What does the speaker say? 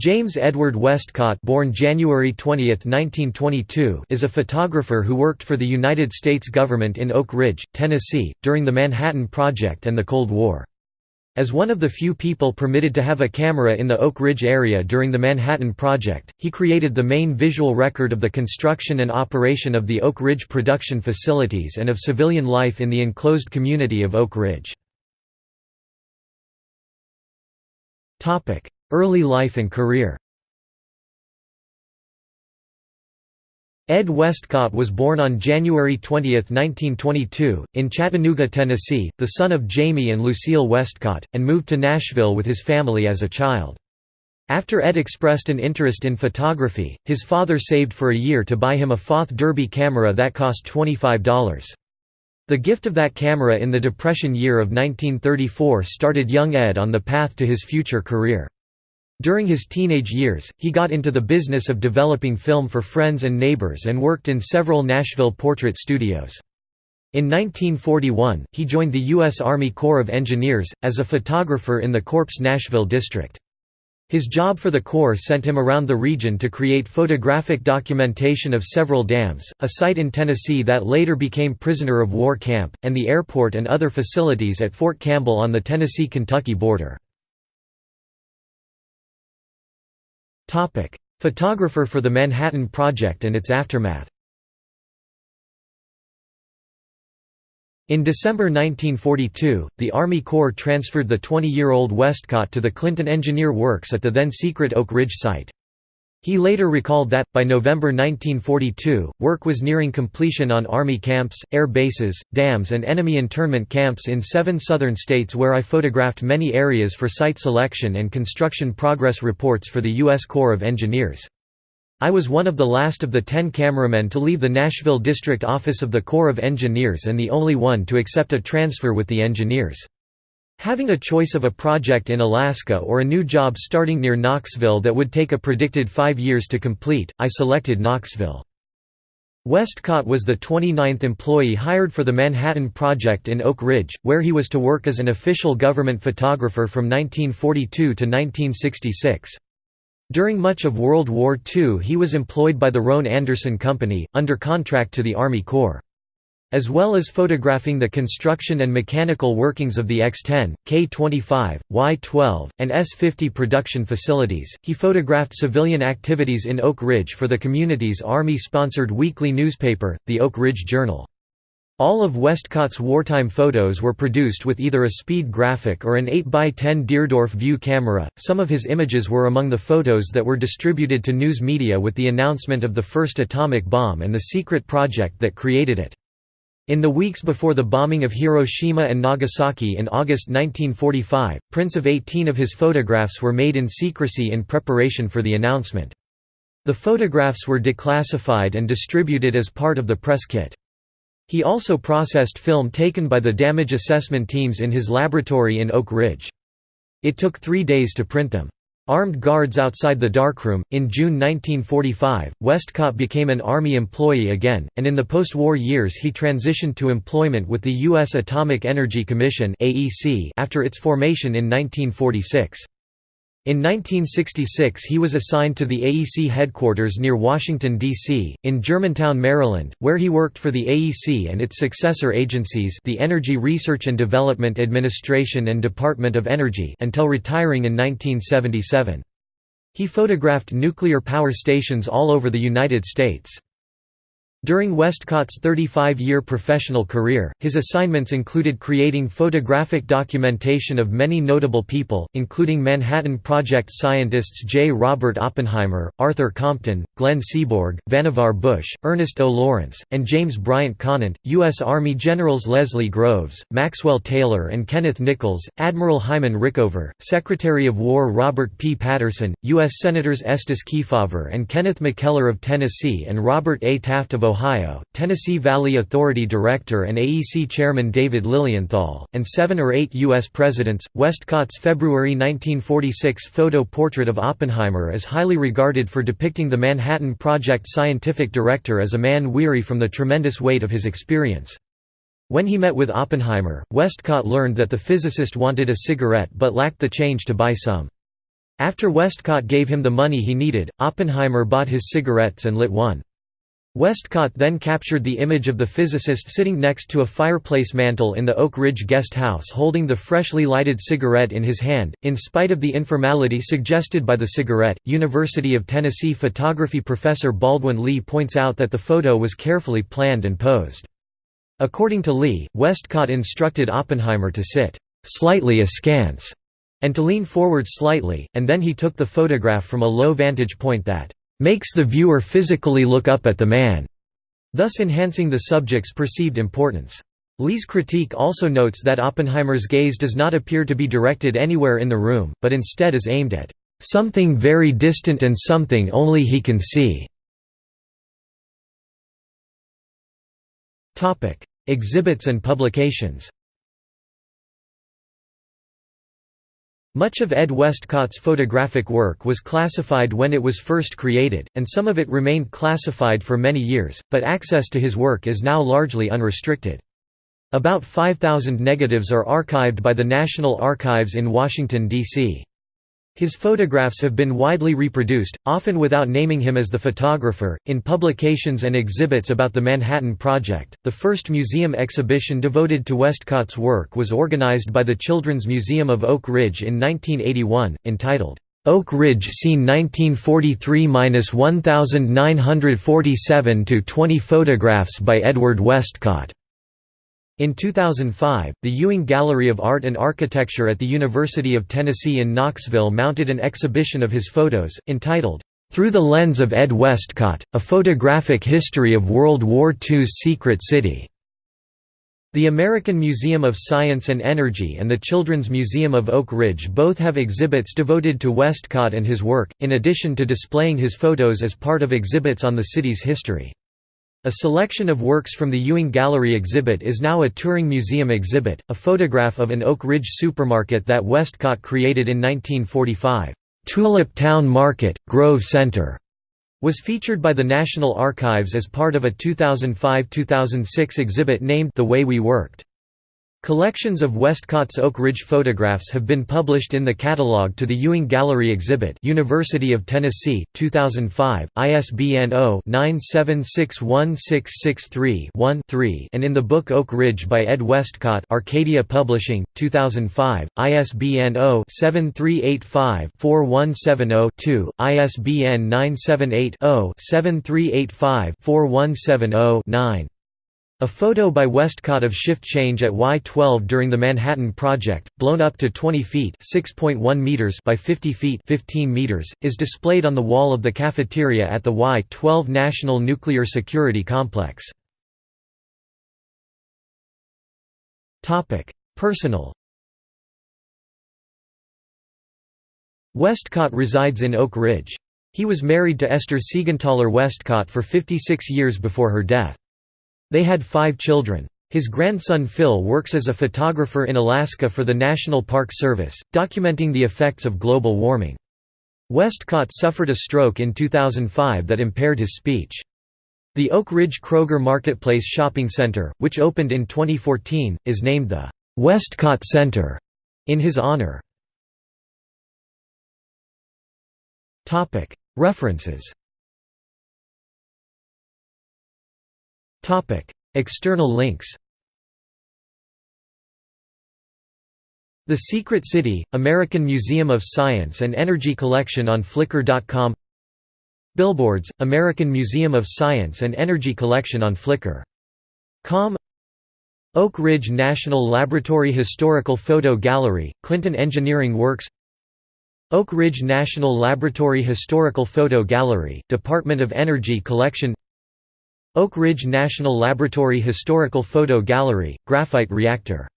James Edward Westcott born January 20, 1922, is a photographer who worked for the United States government in Oak Ridge, Tennessee, during the Manhattan Project and the Cold War. As one of the few people permitted to have a camera in the Oak Ridge area during the Manhattan Project, he created the main visual record of the construction and operation of the Oak Ridge production facilities and of civilian life in the enclosed community of Oak Ridge. Early life and career Ed Westcott was born on January 20, 1922, in Chattanooga, Tennessee, the son of Jamie and Lucille Westcott, and moved to Nashville with his family as a child. After Ed expressed an interest in photography, his father saved for a year to buy him a Foth Derby camera that cost $25. The gift of that camera in the Depression year of 1934 started young Ed on the path to his future career. During his teenage years, he got into the business of developing film for friends and neighbors and worked in several Nashville portrait studios. In 1941, he joined the U.S. Army Corps of Engineers, as a photographer in the Corps Nashville district. His job for the Corps sent him around the region to create photographic documentation of several dams, a site in Tennessee that later became prisoner of war camp, and the airport and other facilities at Fort Campbell on the Tennessee-Kentucky border. Photographer for the Manhattan Project and its aftermath In December 1942, the Army Corps transferred the 20-year-old Westcott to the Clinton Engineer Works at the then-secret Oak Ridge site. He later recalled that, by November 1942, work was nearing completion on Army camps, air bases, dams and enemy internment camps in seven southern states where I photographed many areas for site selection and construction progress reports for the U.S. Corps of Engineers. I was one of the last of the ten cameramen to leave the Nashville District Office of the Corps of Engineers and the only one to accept a transfer with the engineers. Having a choice of a project in Alaska or a new job starting near Knoxville that would take a predicted five years to complete, I selected Knoxville. Westcott was the 29th employee hired for the Manhattan Project in Oak Ridge, where he was to work as an official government photographer from 1942 to 1966. During much of World War II he was employed by the Roane Anderson Company, under contract to the Army Corps. As well as photographing the construction and mechanical workings of the X-10, K-25, Y-12, and S-50 production facilities, he photographed civilian activities in Oak Ridge for the community's Army-sponsored weekly newspaper, the Oak Ridge Journal. All of Westcott's wartime photos were produced with either a speed graphic or an 8x10 Deardorff view camera. Some of his images were among the photos that were distributed to news media with the announcement of the first atomic bomb and the secret project that created it. In the weeks before the bombing of Hiroshima and Nagasaki in August 1945, prints of 18 of his photographs were made in secrecy in preparation for the announcement. The photographs were declassified and distributed as part of the press kit. He also processed film taken by the damage assessment teams in his laboratory in Oak Ridge. It took three days to print them. Armed guards outside the darkroom. In June 1945, Westcott became an Army employee again, and in the post war years he transitioned to employment with the U.S. Atomic Energy Commission after its formation in 1946. In 1966 he was assigned to the AEC headquarters near Washington, D.C., in Germantown, Maryland, where he worked for the AEC and its successor agencies the Energy Research and Development Administration and Department of Energy until retiring in 1977. He photographed nuclear power stations all over the United States. During Westcott's 35-year professional career, his assignments included creating photographic documentation of many notable people, including Manhattan Project scientists J. Robert Oppenheimer, Arthur Compton, Glenn Seaborg, Vannevar Bush, Ernest O. Lawrence, and James Bryant Conant, U.S. Army Generals Leslie Groves, Maxwell Taylor and Kenneth Nichols, Admiral Hyman Rickover, Secretary of War Robert P. Patterson, U.S. Senators Estes Kefauver and Kenneth McKellar of Tennessee and Robert A. Taft of Ohio, Tennessee Valley Authority Director and AEC Chairman David Lilienthal, and seven or eight U.S. presidents. Westcott's February 1946 photo portrait of Oppenheimer is highly regarded for depicting the Manhattan Project scientific director as a man weary from the tremendous weight of his experience. When he met with Oppenheimer, Westcott learned that the physicist wanted a cigarette but lacked the change to buy some. After Westcott gave him the money he needed, Oppenheimer bought his cigarettes and lit one. Westcott then captured the image of the physicist sitting next to a fireplace mantel in the Oak Ridge guest house holding the freshly lighted cigarette in his hand. In spite of the informality suggested by the cigarette, University of Tennessee photography professor Baldwin Lee points out that the photo was carefully planned and posed. According to Lee, Westcott instructed Oppenheimer to sit slightly askance and to lean forward slightly, and then he took the photograph from a low vantage point that makes the viewer physically look up at the man, thus enhancing the subject's perceived importance. Lee's critique also notes that Oppenheimer's gaze does not appear to be directed anywhere in the room, but instead is aimed at something very distant and something only he can see. Exhibits and publications Much of Ed Westcott's photographic work was classified when it was first created, and some of it remained classified for many years, but access to his work is now largely unrestricted. About 5,000 negatives are archived by the National Archives in Washington, D.C. His photographs have been widely reproduced, often without naming him as the photographer, in publications and exhibits about the Manhattan Project. The first museum exhibition devoted to Westcott's work was organized by the Children's Museum of Oak Ridge in 1981, entitled, Oak Ridge Scene 1943–1947 to 20 Photographs by Edward Westcott. In 2005, the Ewing Gallery of Art and Architecture at the University of Tennessee in Knoxville mounted an exhibition of his photos, entitled, "'Through the Lens of Ed Westcott, A Photographic History of World War II's Secret City". The American Museum of Science and Energy and the Children's Museum of Oak Ridge both have exhibits devoted to Westcott and his work, in addition to displaying his photos as part of exhibits on the city's history. A selection of works from the Ewing Gallery exhibit is now a touring museum exhibit, a photograph of an Oak Ridge supermarket that Westcott created in 1945. Tulip Town Market, Grove Center was featured by the National Archives as part of a 2005–2006 exhibit named The Way We Worked. Collections of Westcott's Oak Ridge photographs have been published in the catalog to the Ewing Gallery exhibit University of Tennessee, 2005, ISBN 0-9761663-1-3 and in the book Oak Ridge by Ed Westcott Arcadia Publishing, 2005, ISBN 0-7385-4170-2, ISBN 978 0 7385 9 a photo by Westcott of shift change at Y-12 during the Manhattan Project, blown up to 20 feet meters by 50 feet 15 meters, is displayed on the wall of the cafeteria at the Y-12 National Nuclear Security Complex. Personal Westcott resides in Oak Ridge. He was married to Esther Siegenthaler Westcott for 56 years before her death. They had five children. His grandson Phil works as a photographer in Alaska for the National Park Service, documenting the effects of global warming. Westcott suffered a stroke in 2005 that impaired his speech. The Oak Ridge Kroger Marketplace Shopping Center, which opened in 2014, is named the Westcott Center in his honor. References External links The Secret City, American Museum of Science and Energy Collection on Flickr.com Billboards, American Museum of Science and Energy Collection on Flickr.com Oak Ridge National Laboratory Historical Photo Gallery, Clinton Engineering Works Oak Ridge National Laboratory Historical Photo Gallery, Department of Energy Collection Oak Ridge National Laboratory Historical Photo Gallery, Graphite Reactor